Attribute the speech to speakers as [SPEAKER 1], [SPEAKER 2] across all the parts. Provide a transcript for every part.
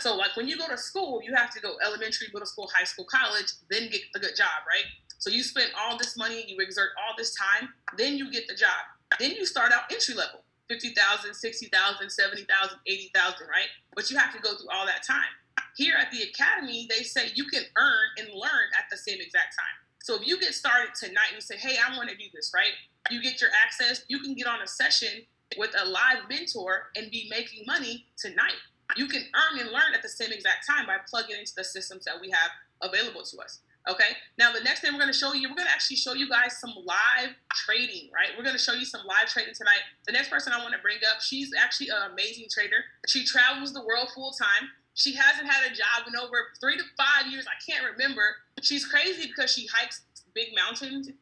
[SPEAKER 1] So, like when you go to school, you have to go elementary, middle school, high school, college, then get a good job, right? So you spend all this money, you exert all this time, then you get the job. Then you start out entry level 50,000, 60,000, 70,000, 80,000, right? But you have to go through all that time. Here at the academy, they say you can earn and learn at the same exact time. So if you get started tonight and you say, hey, I want to do this, right? You get your access, you can get on a session with a live mentor and be making money tonight. You can earn and learn at the same exact time by plugging into the systems that we have available to us. Okay. Now the next thing we're going to show you, we're going to actually show you guys some live trading, right? We're going to show you some live trading tonight. The next person I want to bring up, she's actually an amazing trader. She travels the world full time. She hasn't had a job in over three to five years. I can't remember. She's crazy because she hikes big mountains in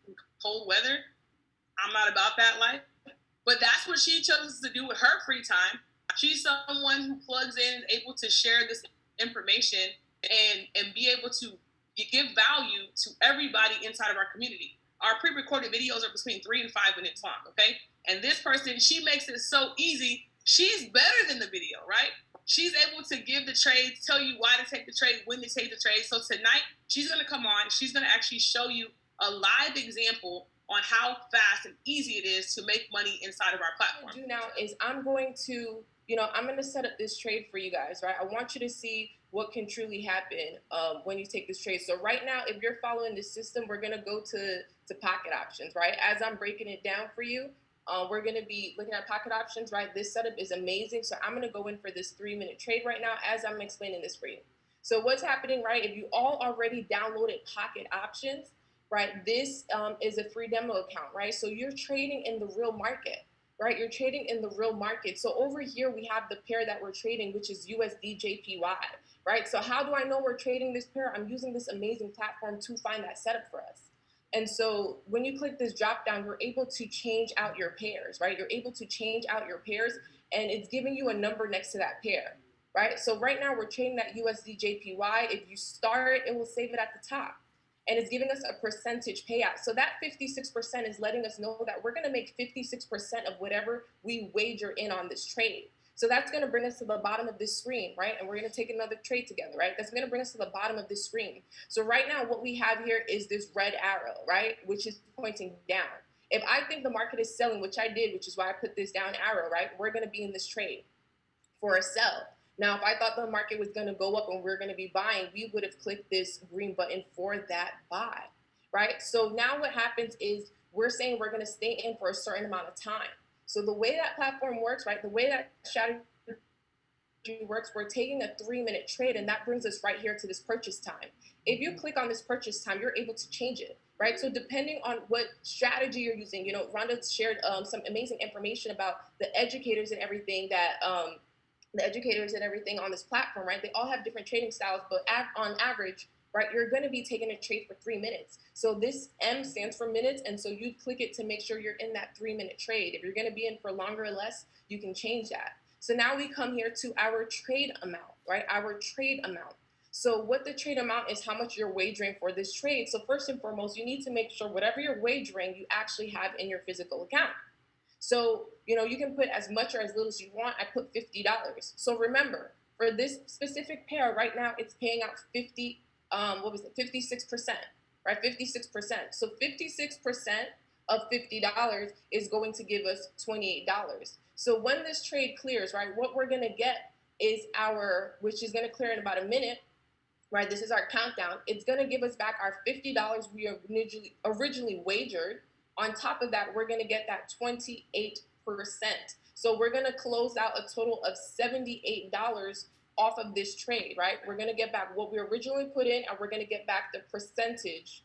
[SPEAKER 1] cold weather. I'm not about that life. But that's what she chose to do with her free time. She's someone who plugs in and able to share this information and and be able to give value to everybody inside of our community. Our pre-recorded videos are between three and five minutes long, okay? And this person, she makes it so easy. She's better than the video, right? She's able to give the trades, tell you why to take the trade, when to take the trade. So tonight, she's gonna come on. She's gonna actually show you a live example on how fast and easy it is to make money inside of our platform.
[SPEAKER 2] Do now is I'm going to, you know, I'm going to set up this trade for you guys, right? I want you to see what can truly happen um, when you take this trade. So right now, if you're following this system, we're gonna go to, to pocket options, right? As I'm breaking it down for you, uh, we're gonna be looking at pocket options, right? This setup is amazing. So I'm gonna go in for this three minute trade right now as I'm explaining this for you. So what's happening, right? If you all already downloaded pocket options, right? This um, is a free demo account, right? So you're trading in the real market right? You're trading in the real market. So over here, we have the pair that we're trading, which is USD JPY, right? So how do I know we're trading this pair? I'm using this amazing platform to find that setup for us. And so when you click this drop down, you're able to change out your pairs, right? You're able to change out your pairs and it's giving you a number next to that pair, right? So right now we're trading that USD JPY. If you start, it will save it at the top and it's giving us a percentage payout. So that 56% is letting us know that we're gonna make 56% of whatever we wager in on this trade. So that's going to bring us to the bottom of this screen, right? And we're going to take another trade together, right? That's going to bring us to the bottom of this screen. So right now what we have here is this red arrow, right? Which is pointing down. If I think the market is selling, which I did, which is why I put this down arrow, right? We're going to be in this trade for a sell. Now, if I thought the market was going to go up and we're going to be buying, we would have clicked this green button for that buy, right? So now what happens is we're saying we're going to stay in for a certain amount of time. So the way that platform works, right, the way that strategy works, we're taking a three minute trade and that brings us right here to this purchase time. If you click on this purchase time, you're able to change it, right? So depending on what strategy you're using, you know, Rhonda shared um, some amazing information about the educators and everything that, um, the educators and everything on this platform, right? They all have different trading styles, but on average, right, you're going to be taking a trade for three minutes. So this M stands for minutes, and so you click it to make sure you're in that three minute trade. If you're going to be in for longer or less, you can change that. So now we come here to our trade amount, right? Our trade amount. So what the trade amount is how much you're wagering for this trade. So first and foremost, you need to make sure whatever you're wagering, you actually have in your physical account. So, you know, you can put as much or as little as you want. I put $50. So remember, for this specific pair right now, it's paying out 50 um, what was it, 56%, right? 56%. So 56% of $50 is going to give us $28. So when this trade clears, right, what we're going to get is our, which is going to clear in about a minute, right? This is our countdown. It's going to give us back our $50 we originally, originally wagered. On top of that, we're going to get that 28%. So we're going to close out a total of $78 off of this trade, right? We're going to get back what we originally put in and we're going to get back the percentage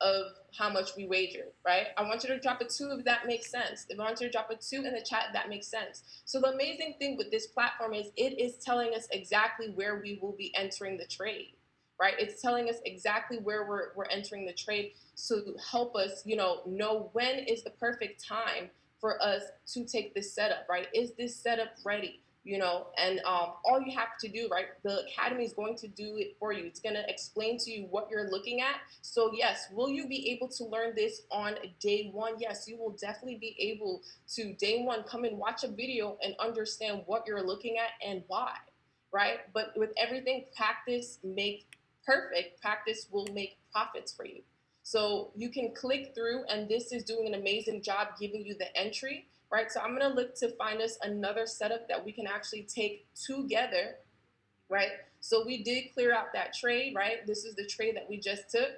[SPEAKER 2] of how much we wagered, right? I want you to drop a two if that makes sense. If I want you to drop a two in the chat, if that makes sense. So the amazing thing with this platform is it is telling us exactly where we will be entering the trade, right? It's telling us exactly where we're, we're entering the trade to help us, you know, know when is the perfect time for us to take this setup, right? Is this setup ready? you know, and um, all you have to do, right, the academy is going to do it for you. It's going to explain to you what you're looking at. So yes, will you be able to learn this on day one? Yes, you will definitely be able to day one come and watch a video and understand what you're looking at and why right? But with everything, practice make perfect. Practice will make profits for you. So you can click through, and this is doing an amazing job giving you the entry, right? So I'm gonna look to find us another setup that we can actually take together, right? So we did clear out that trade, right? This is the trade that we just took,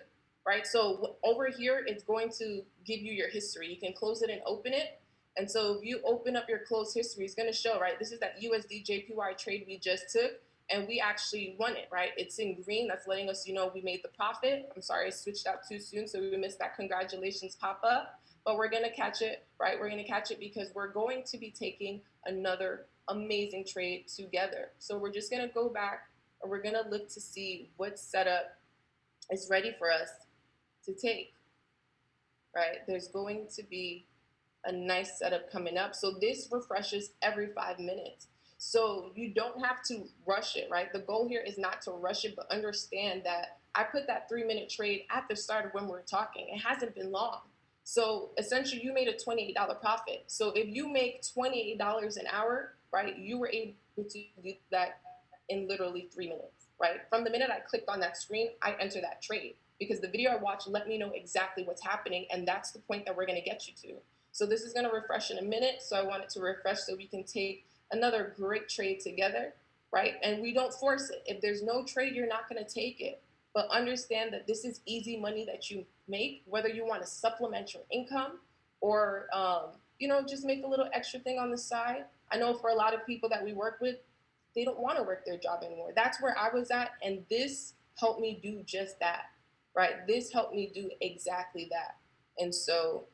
[SPEAKER 2] right? So over here, it's going to give you your history. You can close it and open it. And so if you open up your closed history, it's going to show, right? This is that USD JPY trade we just took, and we actually won it, right? It's in green. That's letting us, you know, we made the profit. I'm sorry, I switched out too soon, so we missed that congratulations pop up. But we're going to catch it, right? We're going to catch it because we're going to be taking another amazing trade together. So we're just going to go back and we're going to look to see what setup is ready for us to take, right? There's going to be a nice setup coming up. So this refreshes every five minutes. So you don't have to rush it, right? The goal here is not to rush it, but understand that I put that three minute trade at the start of when we are talking. It hasn't been long. So essentially you made a $28 profit. So if you make $28 an hour, right, you were able to do that in literally three minutes, right? From the minute I clicked on that screen, I enter that trade because the video I watched let me know exactly what's happening. And that's the point that we're going to get you to. So this is going to refresh in a minute. So I want it to refresh so we can take another great trade together, right? And we don't force it. If there's no trade, you're not going to take it. But understand that this is easy money that you make, whether you want to supplement your income or, um, you know, just make a little extra thing on the side. I know for a lot of people that we work with, they don't want to work their job anymore. That's where I was at. And this helped me do just that, right? This helped me do exactly that. And so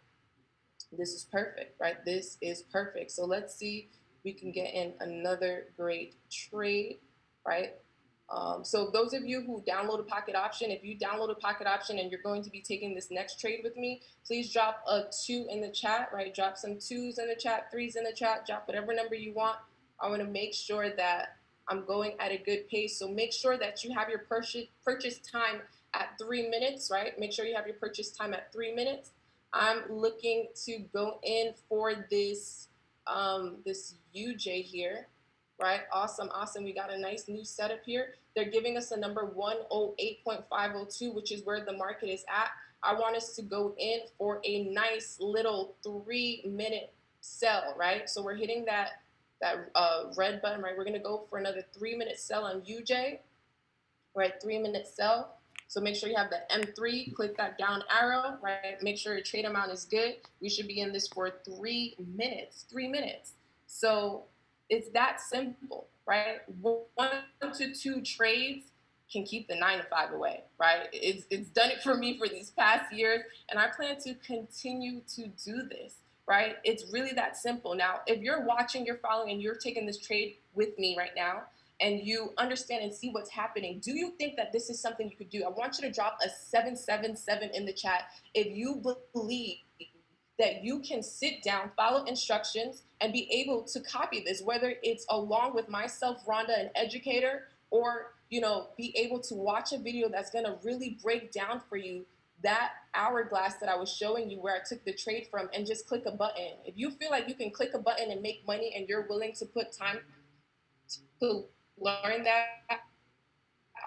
[SPEAKER 2] this is perfect, right? This is perfect. So let's see we can get in another great trade, right? Um, so those of you who download a pocket option, if you download a pocket option and you're going to be taking this next trade with me, please drop a two in the chat, right? Drop some twos in the chat, threes in the chat, drop whatever number you want. I want to make sure that I'm going at a good pace. So make sure that you have your purchase, purchase time at three minutes, right? Make sure you have your purchase time at three minutes. I'm looking to go in for this um, this UJ here, right? Awesome, awesome. We got a nice new setup here. They're giving us a number 108.502, which is where the market is at. I want us to go in for a nice little three minute sell, right? So we're hitting that that uh, red button, right? We're gonna go for another three minute sell on UJ, right? Three minute sell. So make sure you have the M3, click that down arrow, right? Make sure your trade amount is good. We should be in this for three minutes, three minutes. So it's that simple, right? One to two trades can keep the nine to five away, right? It's, it's done it for me for these past years, and I plan to continue to do this, right? It's really that simple. Now, if you're watching, you're following, and you're taking this trade with me right now, and you understand and see what's happening, do you think that this is something you could do? I want you to drop a 777 in the chat if you believe that you can sit down, follow instructions, and be able to copy this, whether it's along with myself, Rhonda, an educator, or you know, be able to watch a video that's gonna really break down for you that hourglass that I was showing you where I took the trade from and just click a button. If you feel like you can click a button and make money and you're willing to put time to learn that,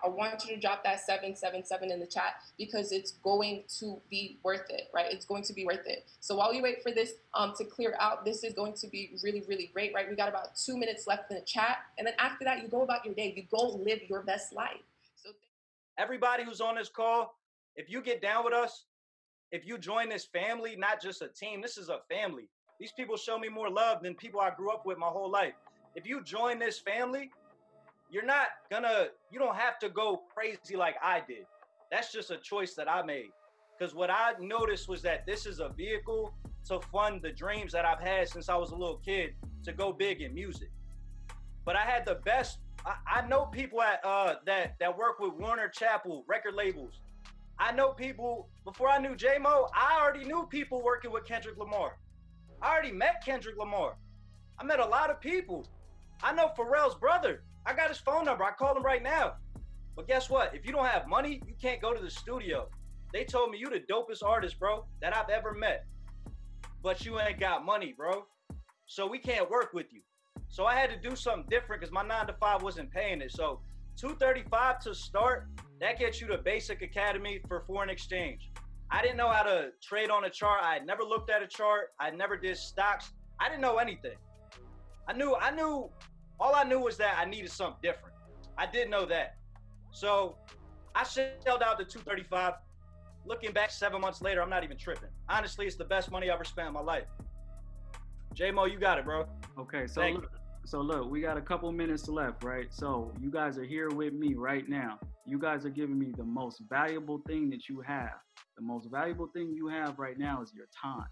[SPEAKER 2] I want you to drop that 777 in the chat because it's going to be worth it, right? It's going to be worth it. So while you wait for this um, to clear out, this is going to be really, really great, right? We got about two minutes left in the chat. And then after that, you go about your day. You go live your best life. So
[SPEAKER 3] everybody who's on this call, if you get down with us, if you join this family, not just a team, this is a family. These people show me more love than people I grew up with my whole life. If you join this family, you're not gonna you don't have to go crazy like I did. That's just a choice that I made. Because what I noticed was that this is a vehicle to fund the dreams that I've had since I was a little kid to go big in music. But I had the best. I, I know people at uh, that that work with Warner Chappell record labels. I know people before I knew J Mo. I already knew people working with Kendrick Lamar. I already met Kendrick Lamar. I met a lot of people. I know Pharrell's brother. I got his phone number. I call him right now. But guess what? If you don't have money, you can't go to the studio. They told me you the dopest artist, bro, that I've ever met. But you ain't got money, bro. So we can't work with you. So I had to do something different because my nine to five wasn't paying it. So 235 to start, that gets you to basic academy for foreign exchange. I didn't know how to trade on a chart. I had never looked at a chart. I never did stocks. I didn't know anything. I knew, I knew, all I knew was that I needed something different. I did know that. So I shelled out the 235. Looking back seven months later, I'm not even tripping. Honestly, it's the best money I ever spent in my life. J-Mo, you got it, bro.
[SPEAKER 4] Okay, so look, so look, we got a couple minutes left, right? So you guys are here with me right now. You guys are giving me the most valuable thing that you have. The most valuable thing you have right now is your time.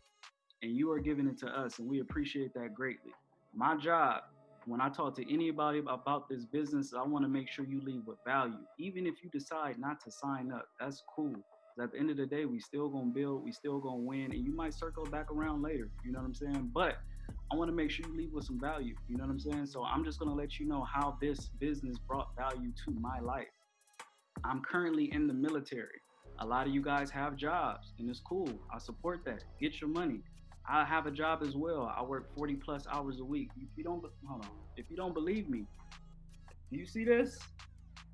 [SPEAKER 4] And you are giving it to us, and we appreciate that greatly. My job, when I talk to anybody about this business, I want to make sure you leave with value. Even if you decide not to sign up, that's cool. At the end of the day, we still gonna build, we still gonna win, and you might circle back around later. You know what I'm saying? But I want to make sure you leave with some value. You know what I'm saying? So I'm just to let you know how this business brought value to my life. I'm currently in the military. A lot of you guys have jobs and it's cool. I support that. Get your money. I have a job as well. I work 40 plus hours a week. If you don't hold on. If you don't believe me, do you see this?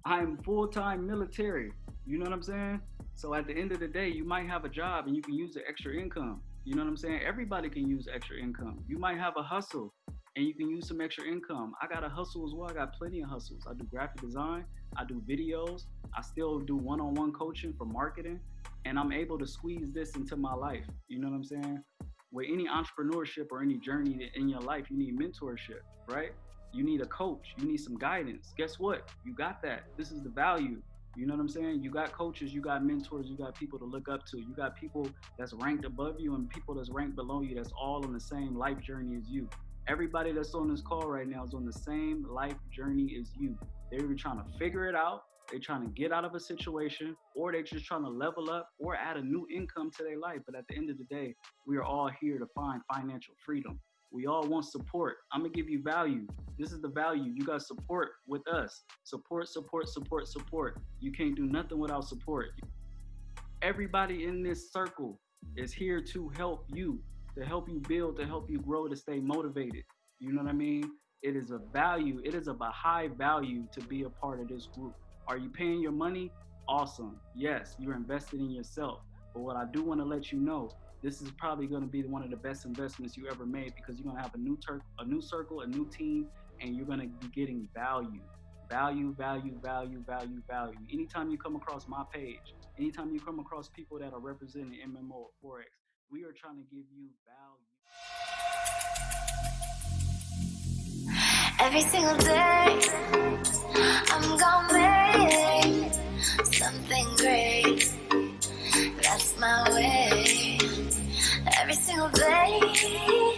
[SPEAKER 4] I'm full-time military. You know what I'm saying? So at the end of the day, you might have a job and you can use the extra income. You know what I'm saying? Everybody can use extra income. You might have a hustle and you can use some extra income. I got a hustle as well. I got plenty of hustles. I do graphic design, I do videos, I still do one on one coaching for marketing, and I'm able to squeeze this into my life. You know what I'm saying? With any entrepreneurship or any journey in your life, you need mentorship, right? You need a coach, you need some guidance. Guess what? You got that. This is the value. You know what I'm saying? You got coaches, you got mentors, you got people to look up to. You got people that's ranked above you and people that's ranked below you that's all on the same life journey as you. Everybody that's on this call right now is on the same life journey as you. They're either trying to figure it out, they're trying to get out of a situation, or they're just trying to level up or add a new income to their life. But at the end of the day, we are all here to find financial freedom. We all want support. I'm gonna give you value. This is the value. You got support with us. Support, support, support, support. You can't do nothing without support. Everybody in this circle is here to help you, to help you build, to help you grow, to stay motivated. You know what I mean? It is a value. It is of a high value to be a part of this group. Are you paying your money? Awesome. Yes, you're invested in yourself. But what I do want to let you know this is probably going to be one of the best investments you ever made because you're going to have a new tur- a new circle, a new team, and you're going to be getting value, value, value, value, value, value. Anytime you come across my page, anytime you come across people that are representing MMO or Forex, we are trying to give you value.
[SPEAKER 5] Every single day, I'm make That's my way every single day.